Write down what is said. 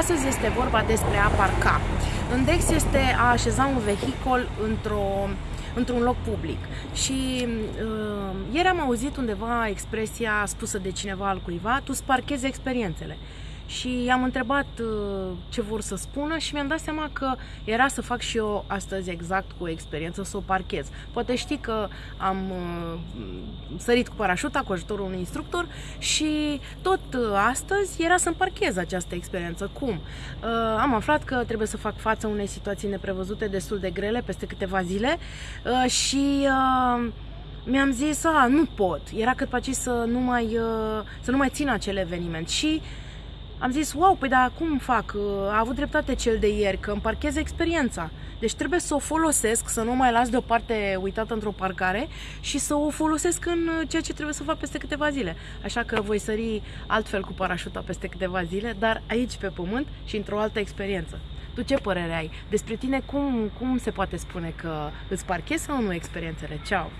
Astăzi este vorba despre a parca. În Dex este a așeza un vehicol într-o, într-un loc public. Și uh, ieri am auzit undeva expresia spusă de cineva al cuiva, tu îți parchezi experiențele și am întrebat uh, ce vor să spună și mi-am dat seama că era să fac și eu astăzi exact cu o experiență, să o parchez. Poate știi că am uh, sărit cu parașuta cu ajutorul unui instructor și tot uh, astăzi era să-mi parchez această experiență. Cum? Am aflat că trebuie să fac față unei situații neprevăzute destul de grele peste câteva zile și mi-am zis, a, nu pot. Era cât pe să nu mai, să nu mai țin acel eveniment și am zis, wow, păi dar cum fac? A avut dreptate cel de ieri, că îmi parchez experiența. Deci trebuie să o folosesc, să nu mai las deoparte uitată într-o parcare și să o folosesc în ceea ce trebuie să fac peste câteva zile. Așa că voi sări altfel cu parașuta peste câteva zile, dar aici pe pământ și într-o altă experiență. Tu ce părere ai? Despre tine cum, cum se poate spune că îți parchezi sau nu experiențele? Ceau!